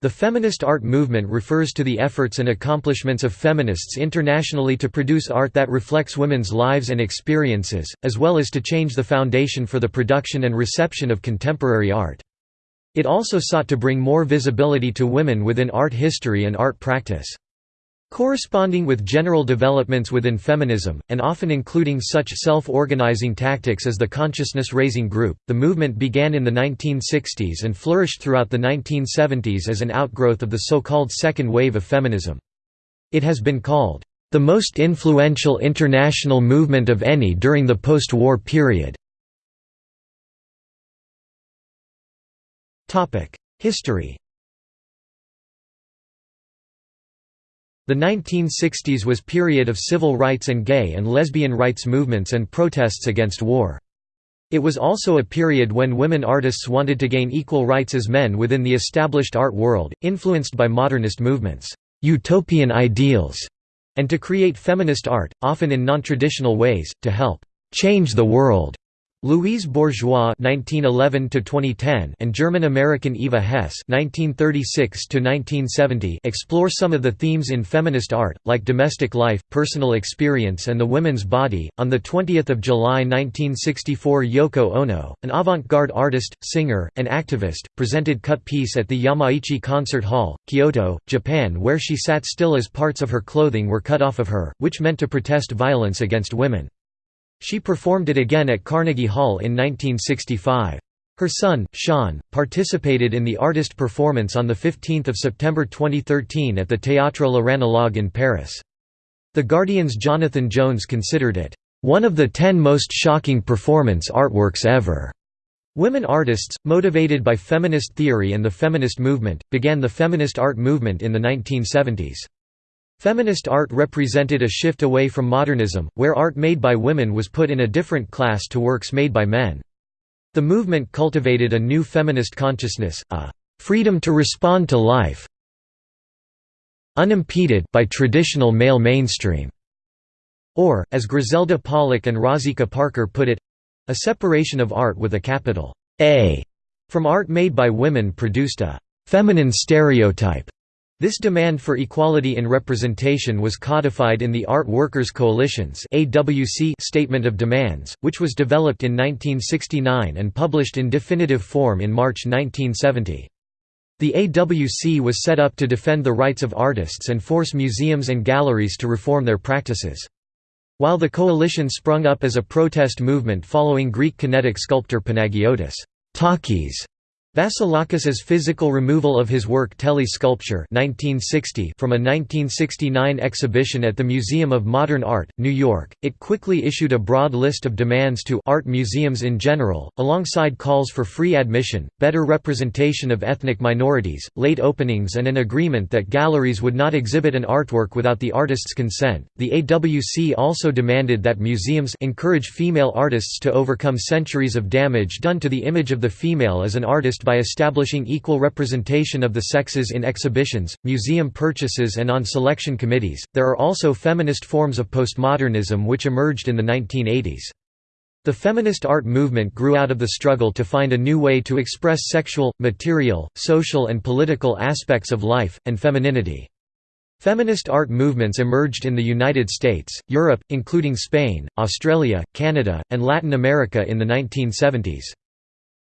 The feminist art movement refers to the efforts and accomplishments of feminists internationally to produce art that reflects women's lives and experiences, as well as to change the foundation for the production and reception of contemporary art. It also sought to bring more visibility to women within art history and art practice. Corresponding with general developments within feminism, and often including such self-organizing tactics as the consciousness-raising group, the movement began in the 1960s and flourished throughout the 1970s as an outgrowth of the so-called second wave of feminism. It has been called, "...the most influential international movement of any during the post-war period." History The 1960s was period of civil rights and gay and lesbian rights movements and protests against war. It was also a period when women artists wanted to gain equal rights as men within the established art world, influenced by modernist movements, utopian ideals, and to create feminist art, often in non-traditional ways, to help change the world. Louise Bourgeois (1911–2010) and German-American Eva Hesse (1936–1970) explore some of the themes in feminist art, like domestic life, personal experience, and the women's body. On the 20th of July 1964, Yoko Ono, an avant-garde artist, singer, and activist, presented cut piece at the Yamaichi Concert Hall, Kyoto, Japan, where she sat still as parts of her clothing were cut off of her, which meant to protest violence against women. She performed it again at Carnegie Hall in 1965. Her son, Sean, participated in the artist performance on 15 September 2013 at the Théâtre l'Oranologue in Paris. The Guardian's Jonathan Jones considered it, "...one of the ten most shocking performance artworks ever." Women artists, motivated by feminist theory and the feminist movement, began the feminist art movement in the 1970s. Feminist art represented a shift away from modernism, where art made by women was put in a different class to works made by men. The movement cultivated a new feminist consciousness, a freedom to respond to life unimpeded by traditional male mainstream, or, as Griselda Pollock and Rozsika Parker put it, a separation of art with a capital A from art made by women produced a feminine stereotype this demand for equality in representation was codified in the Art Workers Coalition's Statement of Demands, which was developed in 1969 and published in definitive form in March 1970. The AWC was set up to defend the rights of artists and force museums and galleries to reform their practices. While the coalition sprung up as a protest movement following Greek kinetic sculptor Panagiotis Takis Vasilakis's physical removal of his work Tele Sculpture 1960 from a 1969 exhibition at the Museum of Modern Art, New York, it quickly issued a broad list of demands to art museums in general, alongside calls for free admission, better representation of ethnic minorities, late openings and an agreement that galleries would not exhibit an artwork without the artist's consent. The AWC also demanded that museums encourage female artists to overcome centuries of damage done to the image of the female as an artist by establishing equal representation of the sexes in exhibitions, museum purchases, and on selection committees. There are also feminist forms of postmodernism which emerged in the 1980s. The feminist art movement grew out of the struggle to find a new way to express sexual, material, social, and political aspects of life, and femininity. Feminist art movements emerged in the United States, Europe, including Spain, Australia, Canada, and Latin America in the 1970s.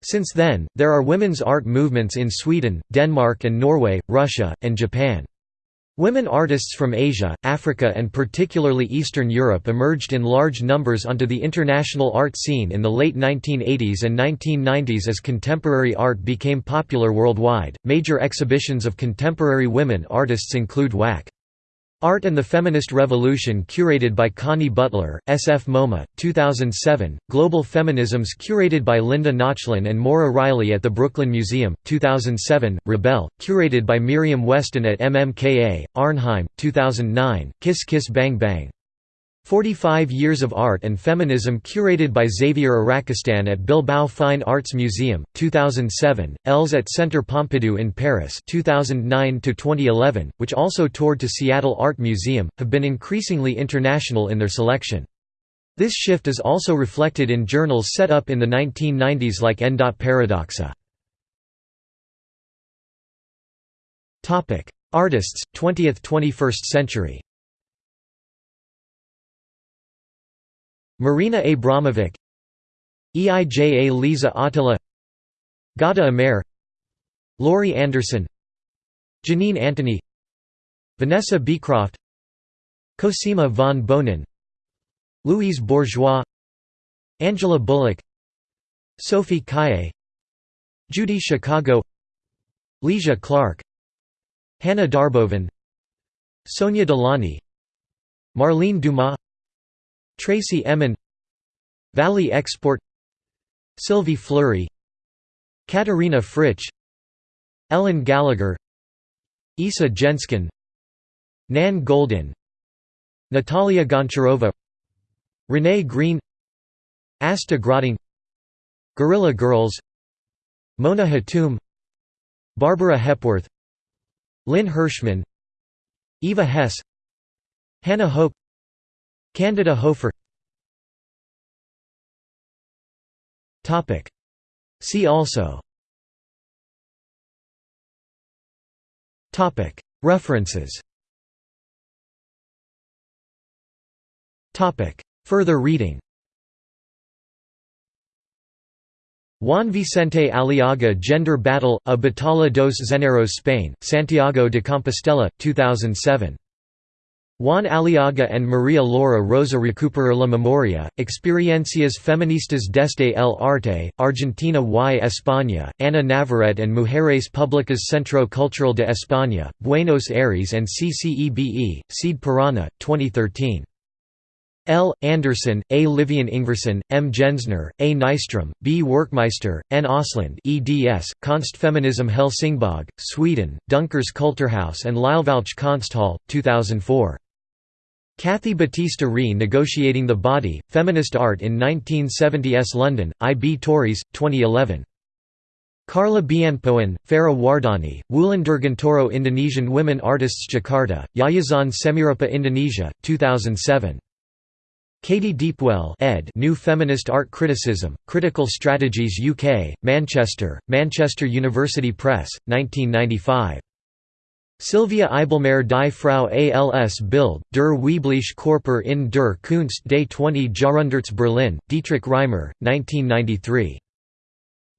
Since then, there are women's art movements in Sweden, Denmark and Norway, Russia, and Japan. Women artists from Asia, Africa and particularly Eastern Europe emerged in large numbers onto the international art scene in the late 1980s and 1990s as contemporary art became popular worldwide. Major exhibitions of contemporary women artists include WAC. Art and the Feminist Revolution curated by Connie Butler, S. F. MoMA, 2007, Global Feminisms curated by Linda Nochlin and Maura Reilly at the Brooklyn Museum, 2007, Rebel, curated by Mirjam Westen at MMKA, Arnhem, 2009, Kiss Kiss Bang Bang 45 Years of Art and Feminism curated by Xabier Arakistain at Bilbao Fine Arts Museum, 2007, Els at Centre Pompidou in Paris 2009–2011, which also toured to Seattle Art Museum, have been increasingly international in their selection. This shift is also reflected in journals set up in the 1990s like N. Paradoxa. Artists, 20th–21st century Marina Abramovic Eija Lisa Attila Ghada Amer Laurie Anderson Janine Antoni Vanessa Beecroft Cosima von Bonin Louise Bourgeois Angela Bulloch Sophie Calle Judy Chicago Lygia Clark Hanne Darboven Sonia Delaunay Marlene Dumas Tracey Emin Valie Export Sylvie Fleury Katharina Fritsch Ellen Gallagher Isa Genzken Nan Goldin Natalia Goncharova Renee Green Asta Gröting Guerrilla Girls Mona Hatoum Barbara Hepworth Lynn Hershman Eva Hesse Hannah Hope Candida Hofer. See also. References. Further reading. Juan Vicente Aliaga Gender Battle, A Batalla dos Géneros Spain, Santiago de Compostela, 2007. Juan Aliaga and Maria Laura Rosa Recuperar la Memoria, Experiencias Feministas desde el Arte, Argentina y España, Ana Navarrete and Mujeres Públicas Centro Cultural de España, Buenos Aires and CCEBA, Seed Parana, 2013. L. Anderson, A. Livian Ingerson, M. Jensner, A. Nystrom, B. Werkmeister, N. Osland eds, Konstfeminism Helsingborg, Sweden, Dunkers Kulturhaus and Liljevalch Konsthall, 2004. Kathy Battista Ree Negotiating the Body, Feminist Art in 1970s London, I. B. Tauris, 2011. Carla Bianpoan, Farah Wardani, Wulan Dirgantoro Indonesian Women Artists Jakarta, Yayasan Semirupa Indonesia, 2007. Katy Deepwell ed. New Feminist Art Criticism, Critical Strategies UK, Manchester, Manchester University Press, 1995. Silvia Eiblmayr die Frau als Bild, der weibliche Körper in der Kunst des 20 Jahrhunderts Berlin, Dietrich Reimer, 1993.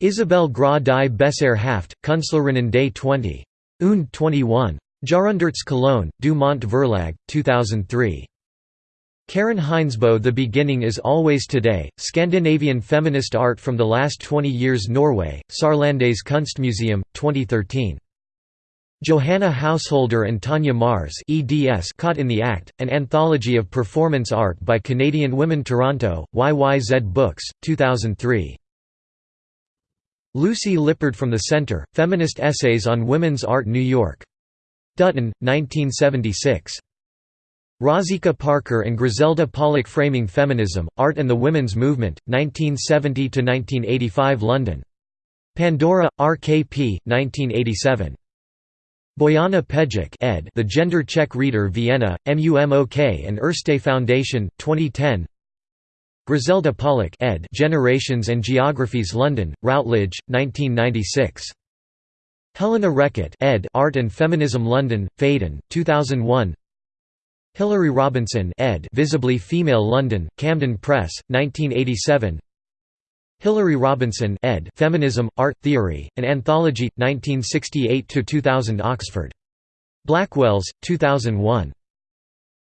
Isabel Gra die Besser Haft, Künstlerinnen des 20. und 21. Jahrhunderts Cologne, DuMont Verlag, 2003. Karen Hindsbo The Beginning is Always Today, Scandinavian Feminist Art from the Last 20 Years Norway, Sørlandets Kunstmuseum, 2013. Johanna Householder and Tanya Mars eds Caught in the Act, an anthology of performance art by Canadian women Toronto, YYZ Books, 2003. Lucy Lippard from the Center, Feminist Essays on Women's Art New York. Dutton, 1976. Rozsika Parker and Griselda Pollock Framing Feminism, Art and the Women's Movement, 1970–1985 London. Pandora, RKP, 1987. Bojana Pejic ed. The Gender Check Reader Vienna, MUMOK and Erste Foundation, 2010 Griselda Pollock ed. Generations and Geographies London, Routledge, 1996. Helena Reckitt ed. Art and Feminism London, Phaidon, 2001 Hilary Robinson ed. Visibly Female London, Camden Press, 1987 Hilary Robinson ed. Feminism, Art Theory, An Anthology, 1968–2000 Oxford. Blackwells, 2001.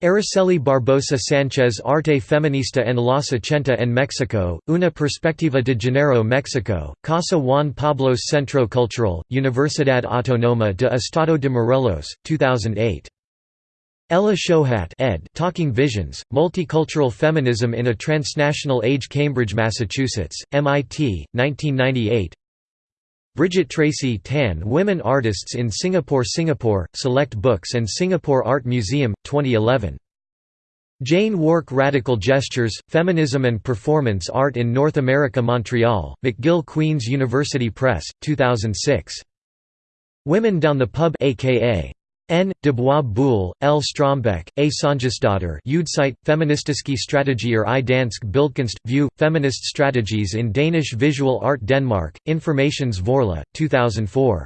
Araceli Barbosa Sanchez Arte Feminista en los ochenta en Mexico, Una Perspectiva de Género Mexico, Casa Juan Pablos Centro Cultural, Universidad Autónoma de Estado de Morelos, 2008. Ella Shohat ed. Talking Visions, Multicultural Feminism in a Transnational Age Cambridge, Massachusetts, MIT, 1998 Bridget Tracy Tan Women Artists in Singapore Singapore, Select Books and Singapore Art Museum, 2011. Jane Wark Radical Gestures, Feminism and Performance Art in North America Montreal, McGill Queen's University Press, 2006. Women Down the Pub aka N. Dubois Boule, L. Strombeck, A. Sanjasdotter Udesite, Feministiske Strategier i Dansk Bildkunst, View, Feminist Strategies in Danish Visual Art Denmark, Informations Vorla, 2004.